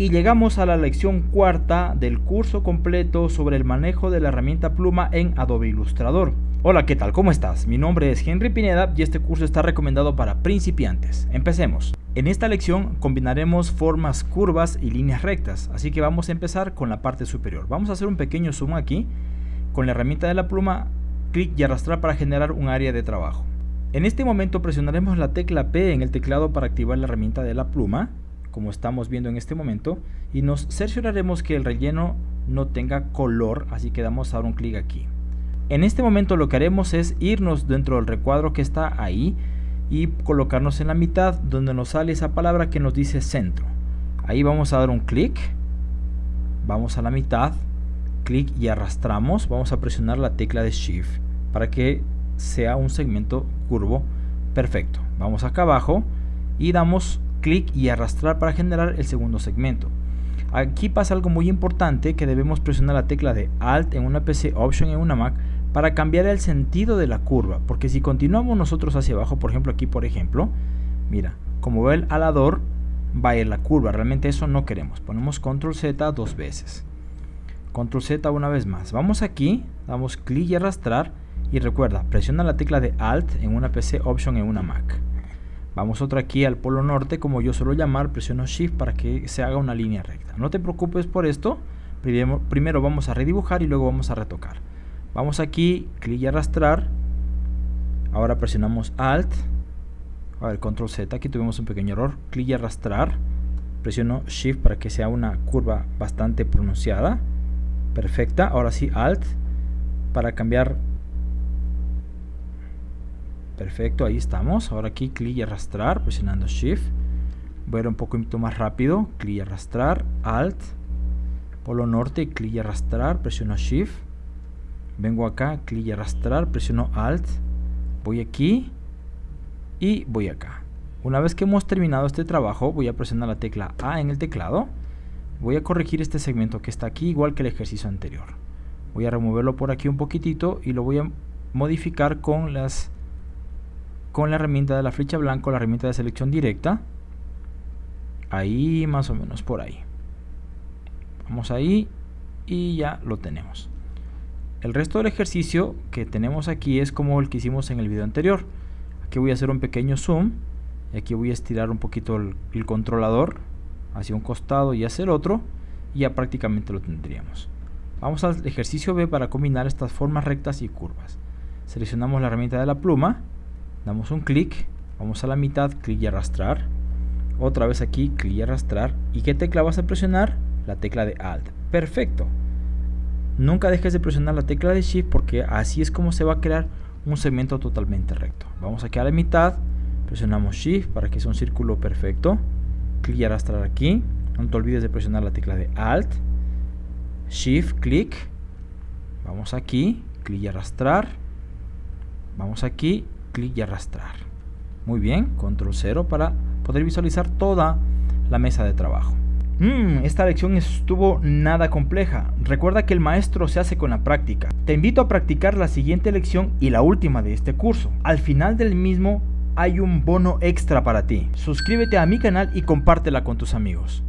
Y llegamos a la lección cuarta del curso completo sobre el manejo de la herramienta pluma en Adobe Illustrator. Hola, ¿qué tal? ¿Cómo estás? Mi nombre es Henry Pineda y este curso está recomendado para principiantes. Empecemos. En esta lección combinaremos formas curvas y líneas rectas, así que vamos a empezar con la parte superior. Vamos a hacer un pequeño zoom aquí. Con la herramienta de la pluma, clic y arrastrar para generar un área de trabajo. En este momento presionaremos la tecla P en el teclado para activar la herramienta de la pluma como estamos viendo en este momento y nos cercioraremos que el relleno no tenga color así que damos ahora un clic aquí. En este momento lo que haremos es irnos dentro del recuadro que está ahí y colocarnos en la mitad donde nos sale esa palabra que nos dice centro. Ahí vamos a dar un clic vamos a la mitad clic y arrastramos vamos a presionar la tecla de shift para que sea un segmento curvo perfecto. Vamos acá abajo y damos clic y arrastrar para generar el segundo segmento. Aquí pasa algo muy importante que debemos presionar la tecla de Alt en una PC, Option en una Mac para cambiar el sentido de la curva, porque si continuamos nosotros hacia abajo, por ejemplo aquí por ejemplo, mira, como ve el alador, va a ir la curva, realmente eso no queremos, ponemos Control Z dos veces, Control Z una vez más, vamos aquí, damos clic y arrastrar, y recuerda, presiona la tecla de Alt en una PC, Option en una Mac. Vamos otra aquí al polo norte, como yo suelo llamar, presiono Shift para que se haga una línea recta. No te preocupes por esto, primero vamos a redibujar y luego vamos a retocar. Vamos aquí, clic y arrastrar, ahora presionamos Alt, a ver, Control Z, aquí tuvimos un pequeño error, clic y arrastrar, presiono Shift para que sea una curva bastante pronunciada, perfecta, ahora sí Alt, para cambiar Perfecto, ahí estamos. Ahora aquí clic y arrastrar, presionando Shift. Voy a ir un poquito más rápido. Clic y arrastrar, Alt. Polo norte, clic y arrastrar, presiono Shift. Vengo acá, clic y arrastrar, presiono Alt. Voy aquí y voy acá. Una vez que hemos terminado este trabajo, voy a presionar la tecla A en el teclado. Voy a corregir este segmento que está aquí, igual que el ejercicio anterior. Voy a removerlo por aquí un poquitito y lo voy a modificar con las con la herramienta de la flecha blanca la herramienta de selección directa. Ahí más o menos por ahí. Vamos ahí y ya lo tenemos. El resto del ejercicio que tenemos aquí es como el que hicimos en el video anterior. Aquí voy a hacer un pequeño zoom y aquí voy a estirar un poquito el, el controlador hacia un costado y hacia el otro y ya prácticamente lo tendríamos. Vamos al ejercicio B para combinar estas formas rectas y curvas. Seleccionamos la herramienta de la pluma damos un clic, vamos a la mitad, clic y arrastrar, otra vez aquí, clic y arrastrar, ¿y qué tecla vas a presionar? La tecla de Alt, perfecto. Nunca dejes de presionar la tecla de Shift porque así es como se va a crear un segmento totalmente recto. Vamos aquí a la mitad, presionamos Shift para que sea un círculo perfecto, clic y arrastrar aquí, no te olvides de presionar la tecla de Alt, Shift, clic, vamos aquí, clic y arrastrar, vamos aquí clic y arrastrar. Muy bien, control 0 para poder visualizar toda la mesa de trabajo. Mmm, esta lección estuvo nada compleja. Recuerda que el maestro se hace con la práctica. Te invito a practicar la siguiente lección y la última de este curso. Al final del mismo hay un bono extra para ti. Suscríbete a mi canal y compártela con tus amigos.